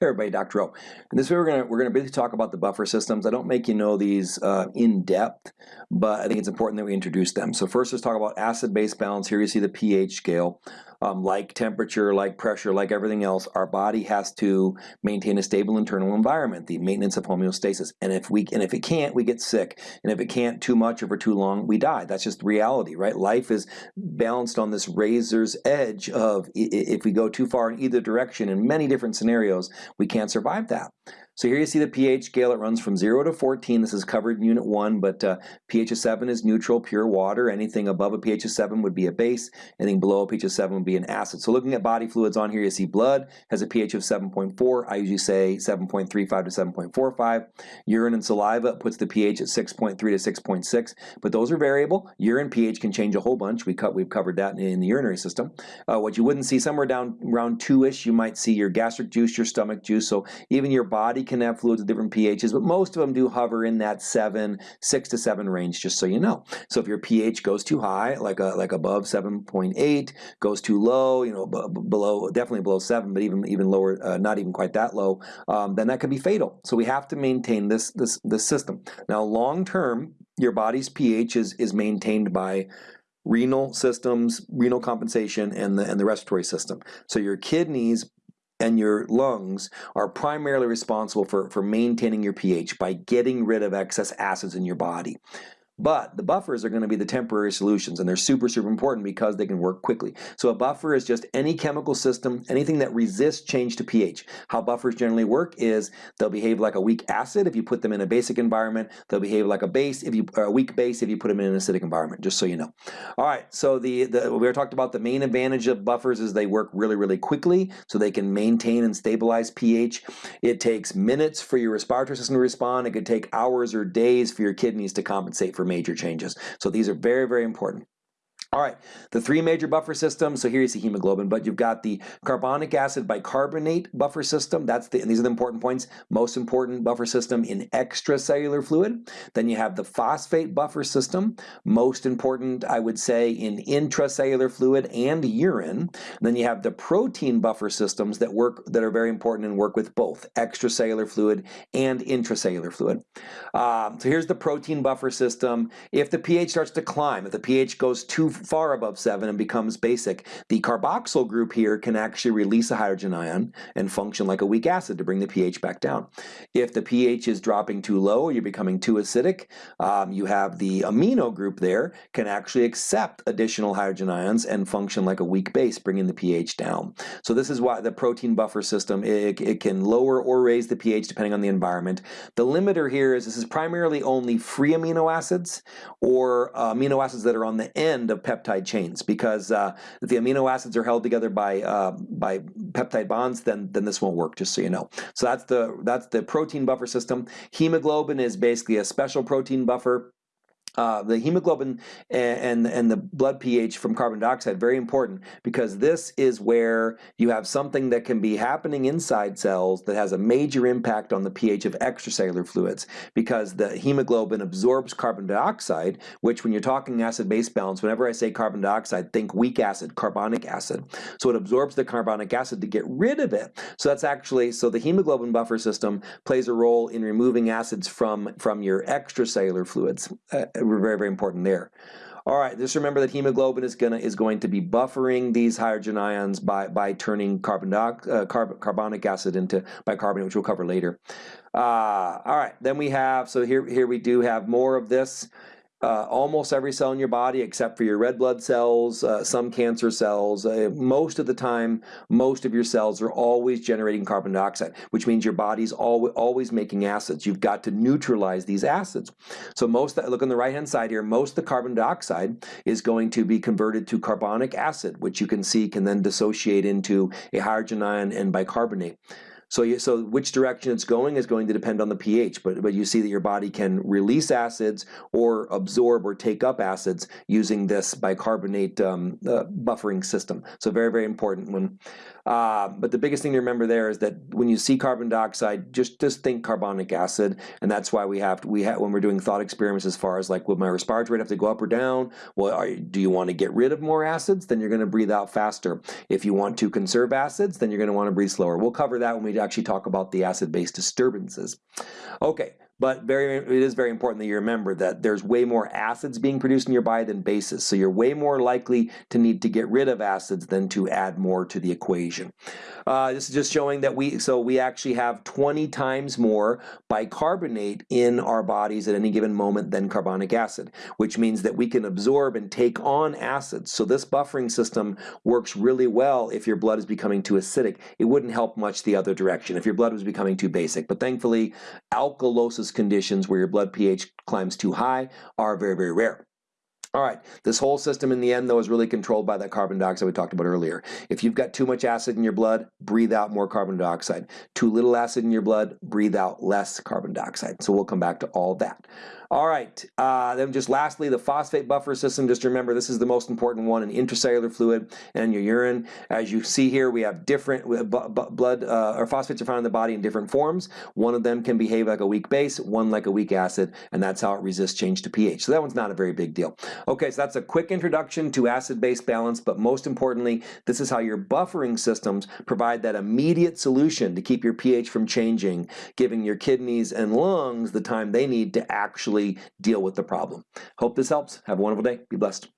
Hey everybody, Dr. O. In this video, we're going to we're gonna briefly talk about the buffer systems. I don't make you know these uh, in depth, but I think it's important that we introduce them. So first, let's talk about acid-base balance. Here you see the pH scale. Um, like temperature, like pressure, like everything else, our body has to maintain a stable internal environment, the maintenance of homeostasis. And if we and if it can't, we get sick. And if it can't too much or for too long, we die. That's just reality, right? Life is balanced on this razor's edge of if we go too far in either direction in many different scenarios, we can't survive that. So here you see the pH scale. It runs from 0 to 14. This is covered in Unit 1, but uh, pH of 7 is neutral, pure water. Anything above a pH of 7 would be a base. Anything below a pH of 7 would be an acid. So looking at body fluids on here, you see blood has a pH of 7.4. I usually say 7.35 to 7.45. Urine and saliva puts the pH at 6.3 to 6.6, but those are variable. Urine pH can change a whole bunch. We cut, we've covered that in the urinary system. Uh, what you wouldn't see somewhere down around 2-ish, you might see your gastric juice, your stomach juice. So even your body can have fluids with different pHs, but most of them do hover in that seven, six to seven range, just so you know. So if your pH goes too high, like a, like above 7.8, goes too low, you know, below, definitely below seven, but even even lower, uh, not even quite that low, um, then that could be fatal. So we have to maintain this this this system. Now, long term, your body's pH is is maintained by renal systems, renal compensation, and the and the respiratory system. So your kidneys and your lungs are primarily responsible for, for maintaining your pH by getting rid of excess acids in your body. But the buffers are going to be the temporary solutions, and they're super, super important because they can work quickly. So a buffer is just any chemical system, anything that resists change to pH. How buffers generally work is they'll behave like a weak acid if you put them in a basic environment. They'll behave like a base if you a weak base if you put them in an acidic environment. Just so you know. All right. So the, the we talked about the main advantage of buffers is they work really, really quickly, so they can maintain and stabilize pH. It takes minutes for your respiratory system to respond. It could take hours or days for your kidneys to compensate for major changes. So these are very, very important. All right, the three major buffer systems. So here you see hemoglobin, but you've got the carbonic acid bicarbonate buffer system. That's the, and these are the important points. Most important buffer system in extracellular fluid. Then you have the phosphate buffer system. Most important, I would say, in intracellular fluid and urine. And then you have the protein buffer systems that work that are very important and work with both extracellular fluid and intracellular fluid. Um, so here's the protein buffer system. If the pH starts to climb, if the pH goes too far above 7 and becomes basic, the carboxyl group here can actually release a hydrogen ion and function like a weak acid to bring the pH back down. If the pH is dropping too low or you're becoming too acidic, um, you have the amino group there can actually accept additional hydrogen ions and function like a weak base, bringing the pH down. So this is why the protein buffer system, it, it can lower or raise the pH depending on the environment. The limiter here is this is primarily only free amino acids or uh, amino acids that are on the end of peptide chains because uh, if the amino acids are held together by uh, by peptide bonds, then then this won't work. Just so you know. So that's the that's the protein buffer system. Hemoglobin is basically a special protein buffer uh, the hemoglobin and, and the blood pH from carbon dioxide, very important because this is where you have something that can be happening inside cells that has a major impact on the pH of extracellular fluids because the hemoglobin absorbs carbon dioxide, which when you're talking acid-base balance, whenever I say carbon dioxide, think weak acid, carbonic acid. So it absorbs the carbonic acid to get rid of it. So that's actually, so the hemoglobin buffer system plays a role in removing acids from, from your extracellular fluids. Uh, were very, very important there. All right, just remember that hemoglobin is gonna is going to be buffering these hydrogen ions by by turning carbon uh, carb, carbonic acid into bicarbonate, which we'll cover later. Uh, all right, then we have so here here we do have more of this uh, almost every cell in your body except for your red blood cells, uh, some cancer cells. Uh, most of the time, most of your cells are always generating carbon dioxide, which means your body's al always making acids. You've got to neutralize these acids. So most, look on the right-hand side here, most of the carbon dioxide is going to be converted to carbonic acid, which you can see can then dissociate into a hydrogen ion and bicarbonate. So, you, so which direction it's going is going to depend on the pH, but, but you see that your body can release acids or absorb or take up acids using this bicarbonate um, uh, buffering system. So very, very important when, uh, but the biggest thing to remember there is that when you see carbon dioxide, just, just think carbonic acid, and that's why we have, to, we have when we're doing thought experiments as far as like, would my respiratory rate have to go up or down? Well, are, do you want to get rid of more acids? Then you're going to breathe out faster. If you want to conserve acids, then you're going to want to breathe slower. We'll cover that when we actually talk about the acid-base disturbances. Okay, but very, it is very important that you remember that there's way more acids being produced in your body than bases. So you're way more likely to need to get rid of acids than to add more to the equation. Uh, this is just showing that we, so we actually have 20 times more bicarbonate in our bodies at any given moment than carbonic acid, which means that we can absorb and take on acids. So this buffering system works really well if your blood is becoming too acidic. It wouldn't help much the other direction if your blood was becoming too basic. But thankfully, alkalosis conditions where your blood pH climbs too high are very, very rare. All right, this whole system in the end, though, is really controlled by that carbon dioxide we talked about earlier. If you've got too much acid in your blood, breathe out more carbon dioxide. Too little acid in your blood, breathe out less carbon dioxide. So we'll come back to all that. All right, uh, then just lastly, the phosphate buffer system. Just remember, this is the most important one in intracellular fluid and your urine. As you see here, we have different blood, uh, or phosphates are found in the body in different forms. One of them can behave like a weak base, one like a weak acid, and that's how it resists change to pH. So that one's not a very big deal. Okay, so that's a quick introduction to acid-base balance, but most importantly, this is how your buffering systems provide that immediate solution to keep your pH from changing, giving your kidneys and lungs the time they need to actually deal with the problem. Hope this helps. Have a wonderful day. Be blessed.